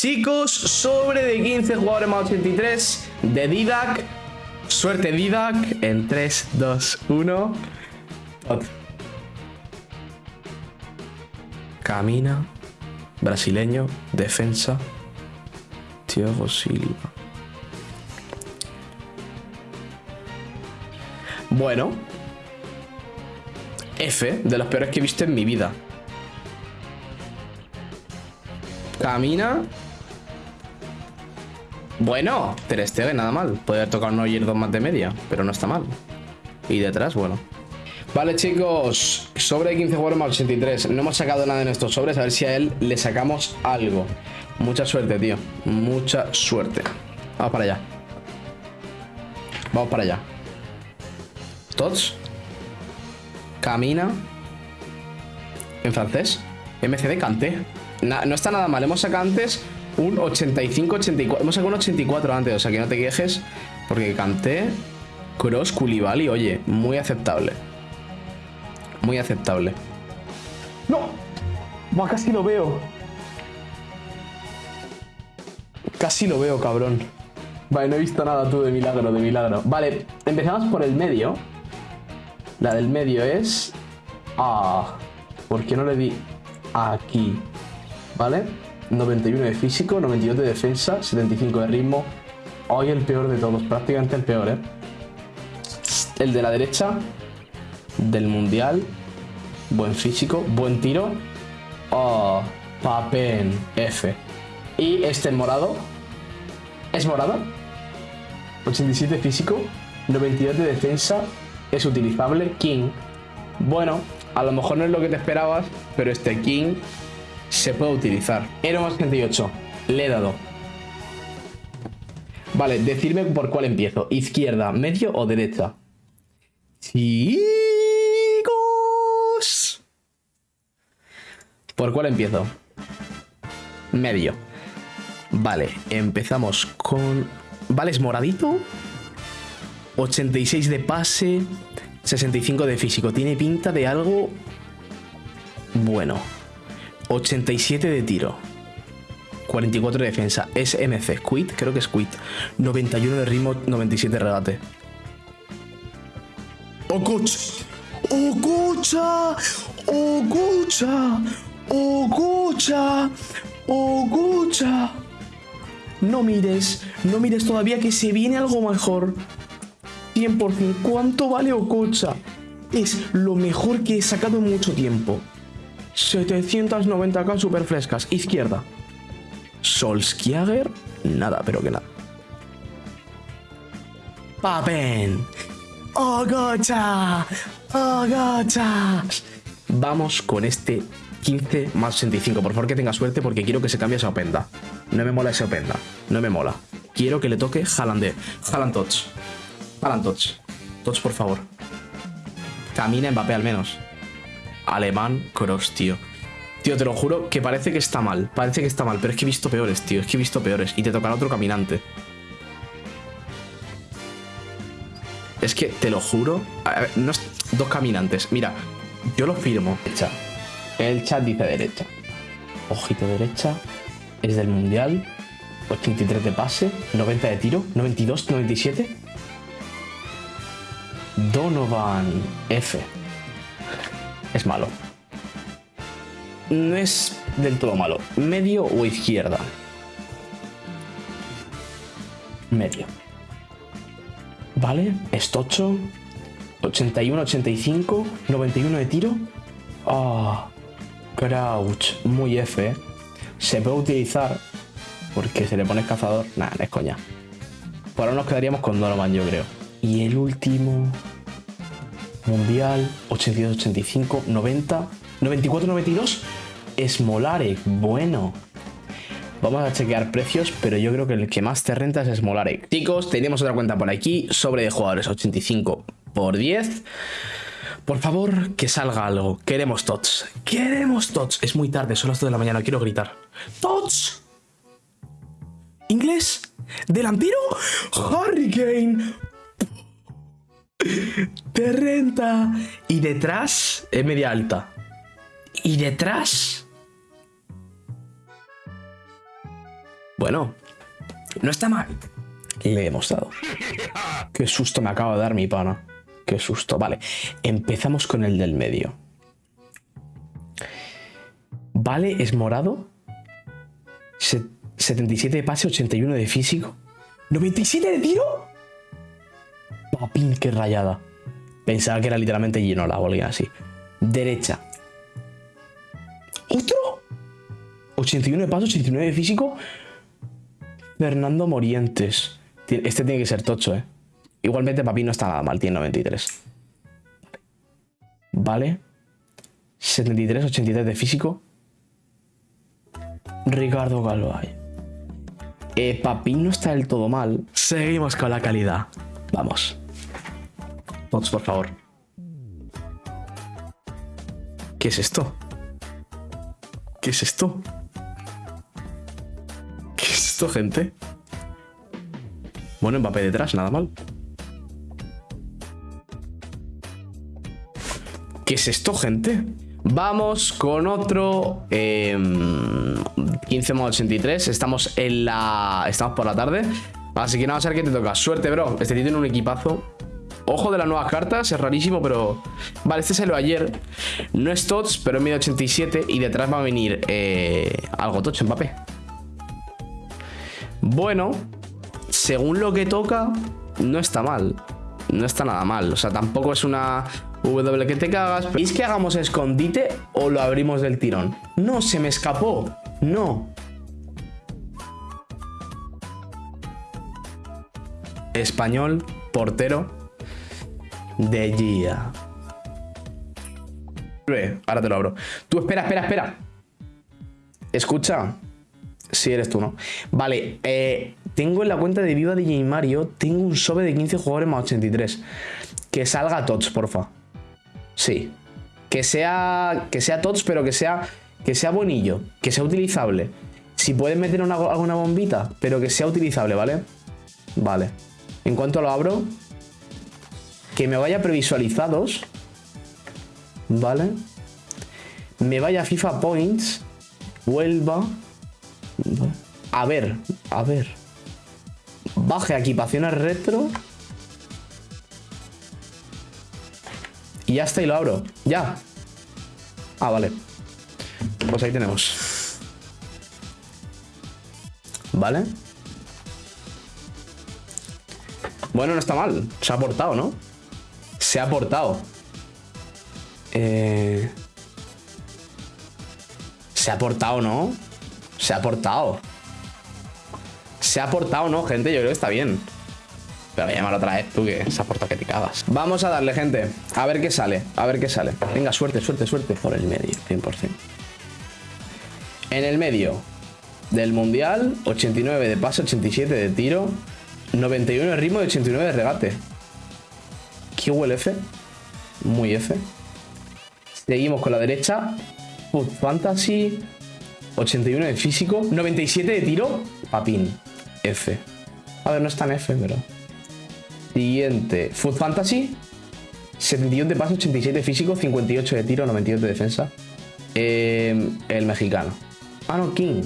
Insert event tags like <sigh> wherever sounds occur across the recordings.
Chicos, sobre de 15 jugadores más 83 de Didac. Suerte Didac en 3, 2, 1. Camina. Brasileño. Defensa. Thiago Silva. Bueno. F, de los peores que he visto en mi vida. Camina. Bueno, Ter Stegen, nada mal. Puede haber tocado un dos más de media, pero no está mal. Y detrás, bueno. Vale, chicos. Sobre 15 jugadores más 83. No hemos sacado nada en estos sobres. A ver si a él le sacamos algo. Mucha suerte, tío. Mucha suerte. Vamos para allá. Vamos para allá. Tots. Camina. En francés. MCD Canté no está nada mal. Hemos sacado antes un 85-84. Hemos sacado un 84 antes, o sea que no te quejes. Porque canté Cross Koulibaly, oye, muy aceptable. Muy aceptable. ¡No! casi lo veo. Casi lo veo, cabrón. Vale, no he visto nada tú de milagro, de milagro. Vale, empezamos por el medio. La del medio es... Ah, ¿por qué no le di aquí? ¿vale? 91 de físico, 92 de defensa, 75 de ritmo. Hoy el peor de todos, prácticamente el peor, ¿eh? El de la derecha, del mundial. Buen físico, buen tiro. Oh, Papen, F. Y este morado. ¿Es morado? 87 de físico, 92 de defensa. Es utilizable. King. Bueno, a lo mejor no es lo que te esperabas, pero este King se puede utilizar. Hero más 38. Le he dado. Vale, decirme por cuál empiezo. Izquierda, medio o derecha. Chicos. ¿Por cuál empiezo? Medio. Vale, empezamos con... Vale, es moradito. 86 de pase. 65 de físico. Tiene pinta de algo... Bueno. 87 de tiro. 44 de defensa. Es MC. Quit, creo que es quit. 91 de ritmo, 97 de regate. ¡Ocucha! ¡Ocucha! ¡Ocucha! ¡Ocucha! ¡Ocucha! No mires, no mires todavía que se viene algo mejor. 100%. ¿Cuánto vale Ocucha? Es lo mejor que he sacado en mucho tiempo. 790k super frescas. Izquierda. Solskjaer. Nada, pero que nada. Papen. Ogocha. Ogocha. Vamos con este 15 más 65. Por favor que tenga suerte porque quiero que se cambie esa openda. No me mola esa openda. No me mola. Quiero que le toque Haaland. Haaland Tots. Haaland Tots. Tots, por favor. Camina Mbappé al menos alemán cross, tío. Tío, te lo juro que parece que está mal. Parece que está mal, pero es que he visto peores, tío. Es que he visto peores. Y te tocará otro caminante. Es que, te lo juro... A ver, no es dos caminantes. Mira, yo lo firmo. Derecha. El chat dice derecha. Ojito derecha. Es del mundial. 83 de pase. 90 de tiro. 92, 97. Donovan F es malo. No es del todo malo. Medio o izquierda. Medio. Vale, estocho. 81, 85, 91 de tiro. Ah, Crouch, muy F. ¿eh? Se puede utilizar porque se le pone cazador. Nada, no es coña. Por ahora nos quedaríamos con Donovan, yo creo. Y el último... Mundial, 82-85, 90, 94-92, Smolarek, bueno. Vamos a chequear precios, pero yo creo que el que más te renta es Smolarek. Chicos, tenemos otra cuenta por aquí, sobre de jugadores 85 por 10. Por favor, que salga algo. Queremos tots. Queremos tots. Es muy tarde, son las 2 de la mañana, quiero gritar. ¡Tots! ¿Inglés? ¿Delantero? ¡Hurricane! Te renta. Y detrás es media alta. Y detrás... Bueno, no está mal. Le hemos dado. <laughs> Qué susto me acaba de dar mi pana. Qué susto. Vale, empezamos con el del medio. Vale, es morado. 77 de pase, 81 de físico. ¿97 de tiro? Papín, qué rayada. Pensaba que era literalmente lleno la alguien así. Derecha. ¿Otro? 81 de paso, 89 de físico. Fernando Morientes. Este tiene que ser tocho, ¿eh? Igualmente Papi no está nada mal, tiene 93. Vale. 73, 83 de físico. Ricardo Galvay. Eh, Papín no está del todo mal. Seguimos con la calidad. Vamos. Tots, por favor. ¿Qué es esto? ¿Qué es esto? ¿Qué es esto, gente? Bueno, Mbappé detrás, nada mal. ¿Qué es esto, gente? Vamos con otro 15 modo 83. Estamos en la. Estamos por la tarde. Así que nada, a ver qué te toca. Suerte, bro. Este tío tiene un equipazo. Ojo de las nuevas cartas, es rarísimo, pero... Vale, este salió ayer. No es TOTS, pero es medio 87 y detrás va a venir eh, algo tocho, Mbappé. Bueno, según lo que toca, no está mal. No está nada mal. O sea, tampoco es una W que te cagas. ¿Es que hagamos escondite o lo abrimos del tirón? No, se me escapó. No. Español, portero, de Gia. Ahora te lo abro. Tú, espera, espera, espera. Escucha. Si eres tú, ¿no? Vale, eh, tengo en la cuenta de Viva DJ Mario, tengo un sobe de 15 jugadores más 83. Que salga TOTS, porfa. Sí. Que sea, que sea TOTS, pero que sea, que sea bonillo, que sea utilizable. Si puedes meter una, alguna bombita, pero que sea utilizable, ¿vale? Vale. En cuanto lo abro, que me vaya previsualizados, ¿vale? Me vaya FIFA Points, vuelva, a ver, a ver, baje equipaciones retro y ya está y lo abro, ya. Ah, vale. Pues ahí tenemos. ¿Vale? Bueno, no está mal. Se ha portado, ¿no? Se ha portado. Eh... Se ha portado, ¿no? Se ha portado. Se ha portado, ¿no, gente? Yo creo que está bien. Pero voy a llamar otra vez, tú que se ha portado que te cagas. Vamos a darle, gente. A ver qué sale. A ver qué sale. Venga, suerte, suerte, suerte. Por el medio, 100%. En el medio del Mundial, 89 de paso, 87 de tiro, 91 de ritmo y 89 de regate. ¿Qué huele F. Muy F. Seguimos con la derecha. Food Fantasy. 81 de físico. 97 de tiro. Papín. F. A ver, no está en F, pero... Siguiente. Food Fantasy. 71 de paso, 87 de físico, 58 de tiro, 98 de defensa. Eh, el mexicano. Ah, no, King.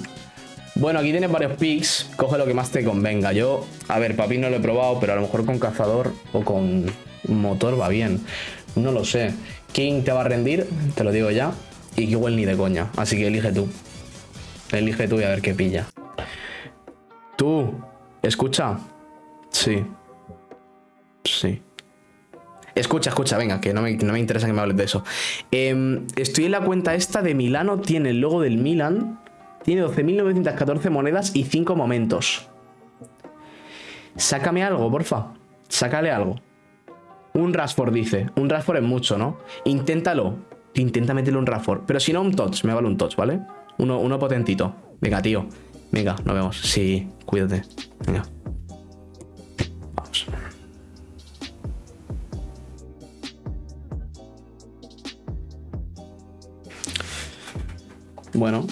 Bueno, aquí tienes varios picks. Coge lo que más te convenga. Yo, a ver, Papín no lo he probado, pero a lo mejor con cazador o con motor va bien. No lo sé. King te va a rendir, te lo digo ya. Y igual ni de coña. Así que elige tú. Elige tú y a ver qué pilla. Tú, escucha. Sí. Sí. Escucha, escucha, venga, que no me, interesa que me hables de eso. Em, estoy en la cuenta esta de Milano, tiene el logo del Milan, tiene 12.914 monedas y 5 momentos. Sácame algo, porfa. Sácale algo. Un Rashford dice. Un Rashford es mucho, ¿no? Inténtalo. Intenta meterle un Rashford. Pero si no, un touch. Me vale un touch, ¿vale? Uno, uno potentito. Venga, tío. Venga, nos vemos. Sí, cuídate. Venga. Vamos. Bueno.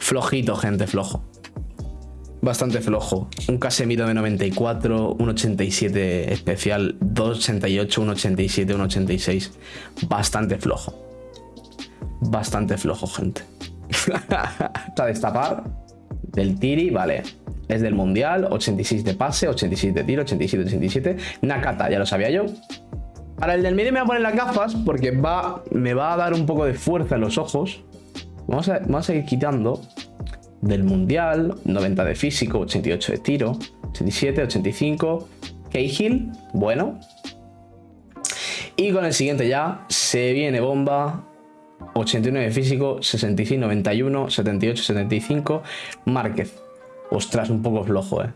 Flojito, gente, flojo bastante flojo. Un Casemiro de 94, un 87 especial, 288, un 87, un 86. Bastante flojo. bastante flojo, gente. <laughs> a destapar del Tiri, vale. Es del Mundial, 86 de pase, 86 de tiro, 87, 87. Nakata, ya lo sabía yo. Para el del medio me voy a poner las gafas porque va, me va a dar un poco de fuerza en los ojos. Vamos a, vamos a ir quitando del Mundial, 90 de físico, 88 de tiro, 87, 85. Cahill, bueno. Y con el siguiente ya se viene bomba. 89 de físico, 66, 91, 78, 75. Márquez. Ostras, un poco flojo, eh.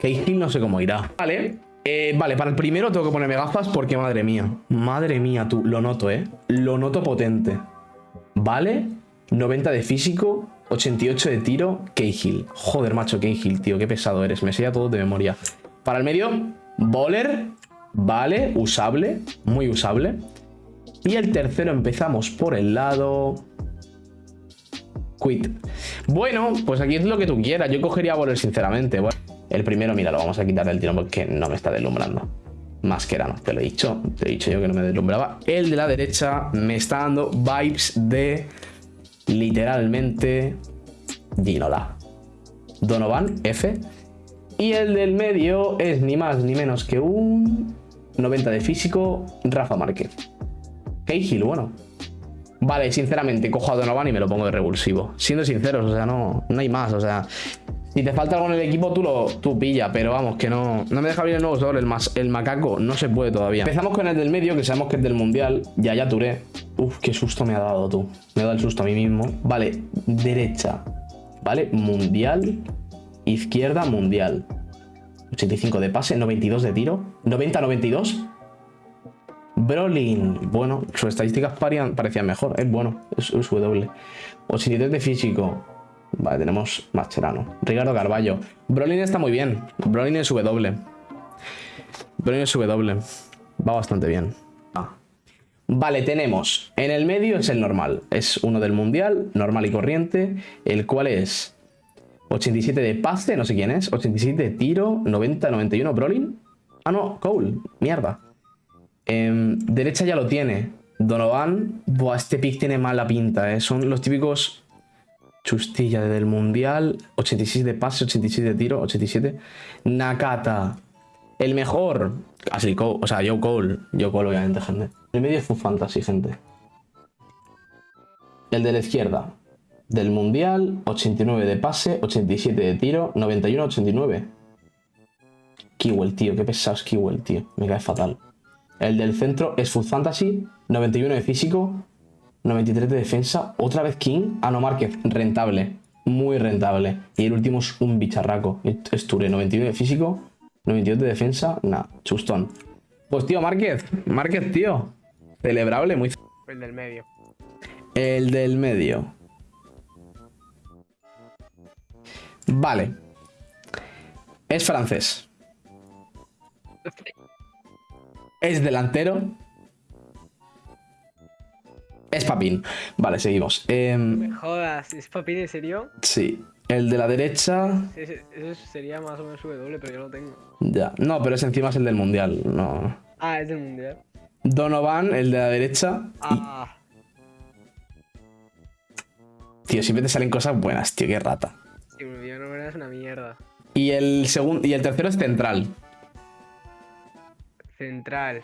Cahill no sé cómo irá. Vale, eh, vale, para el primero tengo que ponerme gafas porque madre mía. Madre mía, tú, lo noto, ¿eh? Lo noto potente. Vale, 90 de físico, 88 de tiro, Cahill. Joder, macho, Cahill, tío, qué pesado eres. Me sé todo de memoria. Para el medio, Bowler. Vale, usable, muy usable. Y el tercero empezamos por el lado... Quit. Bueno, pues aquí es lo que tú quieras. Yo cogería Bowler, sinceramente. el primero, mira, lo vamos a quitar del tiro porque no me está deslumbrando. Masquerano, te lo he dicho. Te he dicho yo que no me deslumbraba. El de la derecha me está dando vibes de literalmente Ginola. Donovan, F. Y el del medio es ni más ni menos que un 90 de físico, Rafa Márquez. Cahill, bueno. Vale, sinceramente, cojo a Donovan y me lo pongo de revulsivo. Siendo sinceros, o sea, no, no hay más, o sea... Si te falta algo en el equipo, tú lo tú pilla, pero vamos, que no... No me deja abrir el nuevo sobre el, más, el macaco no se puede todavía. Empezamos con el del medio, que sabemos que es del mundial. Ya, ya turé. Uf, qué susto me ha dado tú. Me ha dado el susto a mí mismo. Vale, derecha. Vale, mundial. Izquierda, mundial. 85 de pase, 92 de tiro. 90-92. Brolin. Bueno, sus estadísticas parecían mejor. Es bueno, es, es W. 83 de físico. Vale, tenemos Mascherano. Ricardo Carballo. Brolin está muy bien. Brolin es W. Brolin es W. Va bastante bien. Ah. Vale, tenemos. En el medio es el normal. Es uno del mundial, normal y corriente. El cual es 87 de pase, no sé quién es. 87 de tiro, 90, 91. Brolin. Ah, no, Cole. Mierda. Em, derecha ya lo tiene. Donovan. Buah, este pick tiene mala pinta, ¿eh? Son los típicos chustilla del mundial. 86 de pase, 86 de tiro, 87. Nakata. El mejor. Así, o sea, Joe Cole. Joe Cole, obviamente, gente. El medio fue fantasy, gente. El de la izquierda. Del mundial, 89 de pase, 87 de tiro, 91, 89. Kewell, tío, qué pesado es Kewell, tío. Me cae fatal. El del centro es Food Fantasy, 91 de físico, 93 de defensa. Otra vez King. Ah, no, Márquez, rentable. Muy rentable. Y el último es un bicharraco. Es Ture, 91 de físico, 92 de defensa. Nah, chustón. Pues tío, Márquez. Márquez, tío. Celebrable, muy... El del medio. El del medio. Vale. Es francés. <laughs> Es delantero. Es Papín. Vale, seguimos. Em, Me jodas, ¿es Papín en serio? Sí. El de la derecha. Ese, sería más o menos W, pero yo lo tengo. Ya. No, pero ese encima es el del mundial. No. Ah, es del mundial. Donovan, el de la derecha. Ah. Tío, siempre te salen cosas buenas, tío, qué rata. Sí, mi no es una mierda. Y el segundo. Y el tercero es central. Central.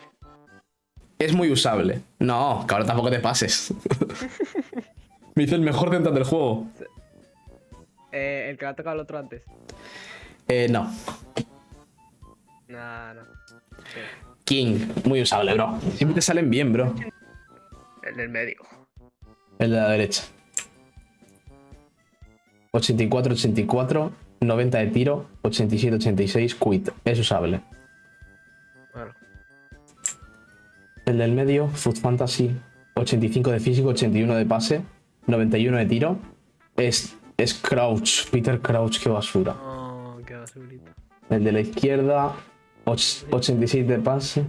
Es muy usable. No, que ahora tampoco te pases. <laughs> Me hizo el mejor central del juego. Eh, el que le ha tocado el otro antes. Eh, no. Nah, no. King, muy usable, bro. Siempre te salen bien, bro. El del medio. El de la derecha. 84, 84, 90 de tiro, 87, 86, quit. Es usable. El del medio, Food Fantasy, 85 de físico, 81 de pase, 91 de tiro. Es, es Crouch, Peter Crouch, qué basura. Oh, qué basurita. El de la izquierda, 86 de pase.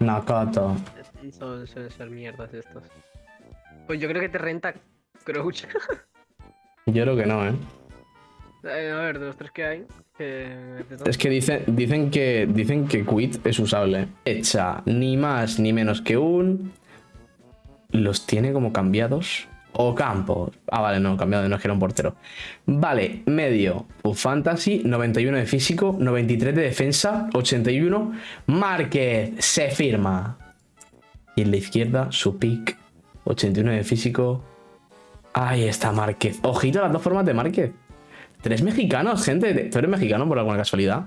Nakata. Son, suelen ser mierdas estos. Pues yo creo que te renta Crouch. yo creo que no, ¿eh? Eh a ver, de los tres que hay. Es que dicen, dicen que dicen que Quit es usable. Hecha ni más ni menos que un los tiene como cambiados. O Campos. Ah, vale, no, cambiado, no es que era un portero. Vale, medio. Fantasy, 91 de físico, 93 de defensa, 81. Márquez, se firma. Y en la izquierda, su pick, 81 de físico. Ahí está Márquez. Ojito las dos formas de Márquez. Tres mexicanos, gente. ¿Tú eres mexicano por alguna casualidad?